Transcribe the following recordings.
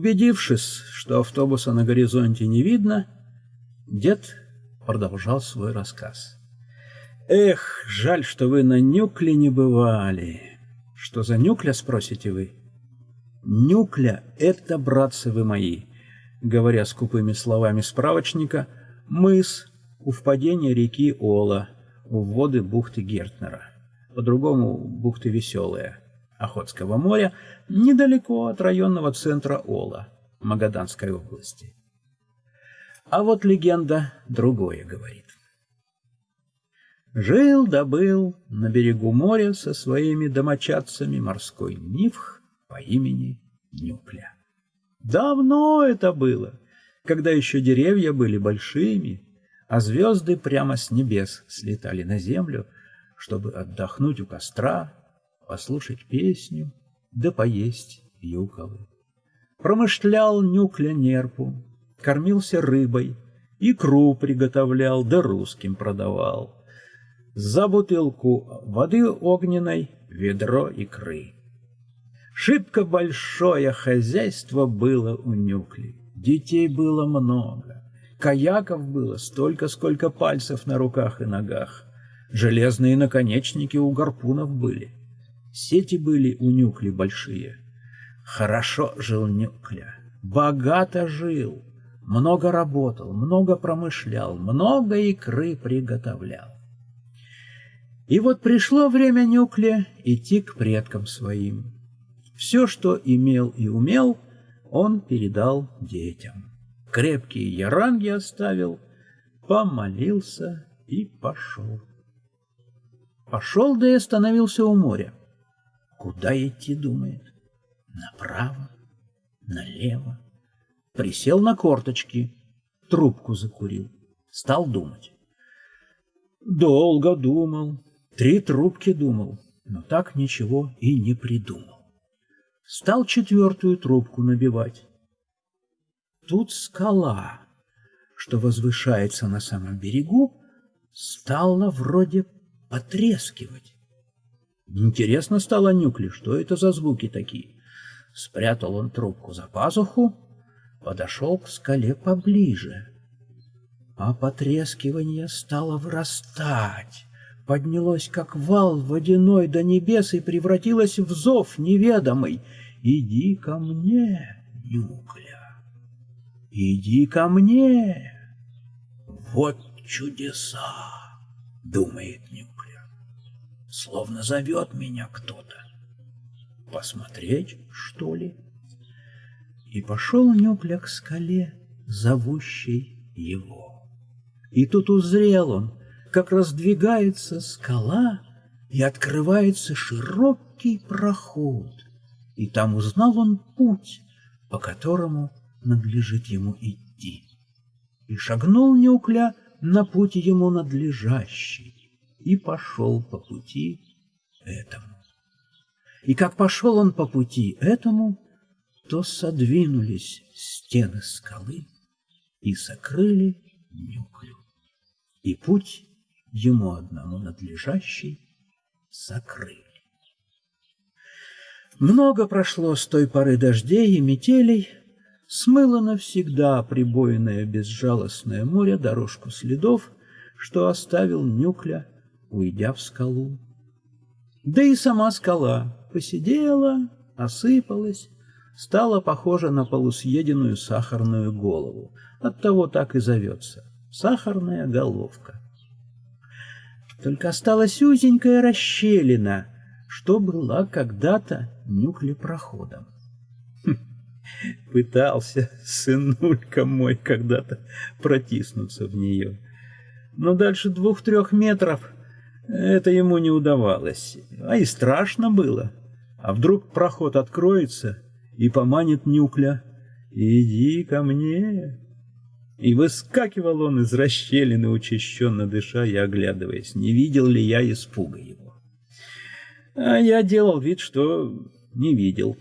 Убедившись, что автобуса на горизонте не видно, дед продолжал свой рассказ. «Эх, жаль, что вы на Нюкле не бывали. Что за Нюкля, спросите вы? Нюкля — это, братцы вы мои, говоря скупыми словами справочника, мыс у впадения реки Ола, у воды бухты Гертнера, по-другому бухты Веселая, Охотского моря, недалеко от районного центра Ола, Магаданской области. А вот легенда другое говорит. Жил да был на берегу моря со своими домочадцами морской нивх по имени Нюкля. Давно это было, когда еще деревья были большими, а звезды прямо с небес слетали на землю, чтобы отдохнуть у костра, послушать песню, да поесть юколы. Промышлял Нюкля нерпу, кормился рыбой, икру приготовлял, да русским продавал. За бутылку воды огненной ведро икры. Шибко большое хозяйство было у Нюкли. Детей было много. Каяков было столько, сколько пальцев на руках и ногах. Железные наконечники у гарпунов были. Сети были у Нюкли большие. Хорошо жил Нюкля, богато жил, много работал, много промышлял, много икры приготовлял. И вот пришло время Нюкле идти к предкам своим. Все, что имел и умел, он передал детям. Крепкие яранги оставил, помолился и пошел. Пошел, да и остановился у моря. Куда идти, думает? Направо, налево. Присел на корточки, трубку закурил, стал думать. Долго думал, три трубки думал, но так ничего и не придумал стал четвертую трубку набивать. Тут скала, что возвышается на самом берегу, стала вроде потрескивать. Интересно стало Нюкли, что это за звуки такие. Спрятал он трубку за пазуху, подошел к скале поближе. А потрескивание стало врастать, поднялось, как вал водяной до небес, и превратилось в зов неведомый — Иди ко мне, Нюкля, иди ко мне. Вот чудеса, думает Нюкля, словно зовет меня кто-то. Посмотреть, что ли? И пошел Нюкля к скале, зовущей его. И тут узрел он, как раздвигается скала, и открывается широкий проход — и там узнал он путь, по которому надлежит ему идти. И шагнул Неукля на путь ему надлежащий, и пошел по пути этому. И как пошел он по пути этому, то содвинулись стены скалы и сокрыли Нюклю. И путь ему одному надлежащий сокрыли. Много прошло с той поры дождей и метелей, смыло навсегда прибойное безжалостное море дорожку следов, что оставил Нюкля, уйдя в скалу. Да и сама скала посидела, осыпалась, стала похожа на полусъеденную сахарную голову. Оттого так и зовется — сахарная головка. Только осталась узенькая расщелина — что была когда-то нюклепроходом. Хм, пытался сынулька мой когда-то протиснуться в нее. Но дальше двух-трех метров это ему не удавалось, а и страшно было. А вдруг проход откроется и поманит нюкля. «Иди ко мне!» И выскакивал он из расщелины, учащенно дыша и оглядываясь, не видел ли я испуга его. А я делал вид, что не видел.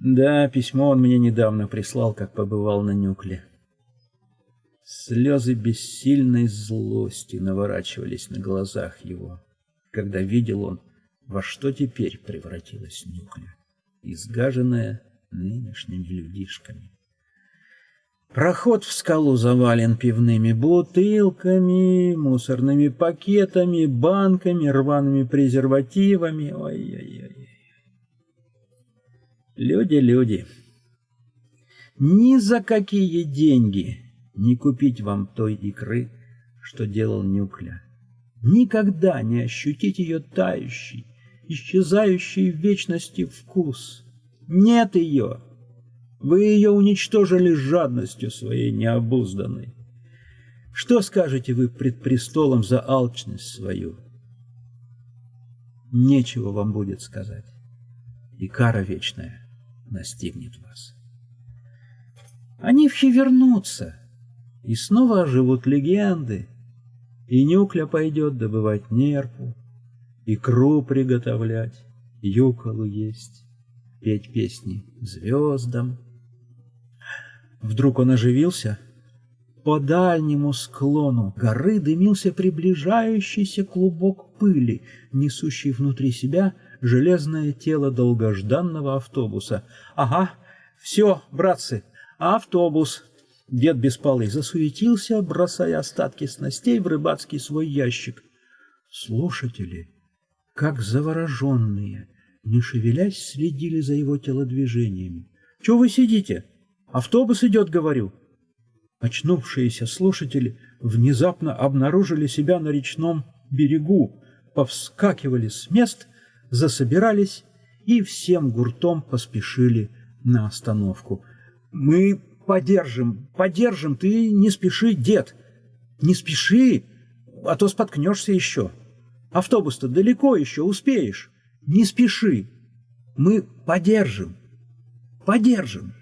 Да, письмо он мне недавно прислал, как побывал на Нюкле. Слезы бессильной злости наворачивались на глазах его, когда видел он, во что теперь превратилась Нюкля. Изгаженная, нынешними людишками. Проход в скалу завален пивными бутылками, мусорными пакетами, банками, рваными презервативами. Ой-ой-ой. Люди, люди. Ни за какие деньги не купить вам той икры, что делал Нюкля. Никогда не ощутить ее тающий, исчезающий в вечности вкус. Нет ее. Вы ее уничтожили жадностью своей необузданной. Что скажете вы пред престолом за алчность свою? Нечего вам будет сказать, и кара вечная настигнет вас. Они все вернутся, и снова оживут легенды, и Нюкля пойдет добывать нерпу, икру приготовлять, юколу есть, петь песни звездам. Вдруг он оживился. По дальнему склону горы дымился приближающийся клубок пыли, несущий внутри себя железное тело долгожданного автобуса. «Ага, все, братцы, автобус!» Дед Беспалый засуетился, бросая остатки снастей в рыбацкий свой ящик. Слушатели, как завороженные, не шевелясь, следили за его телодвижениями. «Чего вы сидите?» Автобус идет, говорю. Очнувшиеся слушатели внезапно обнаружили себя на речном берегу, повскакивали с мест, засобирались и всем гуртом поспешили на остановку. «Мы подержим, подержим, ты не спеши, дед, не спеши, а то споткнешься еще. Автобус-то далеко еще, успеешь, не спеши, мы подержим, подержим».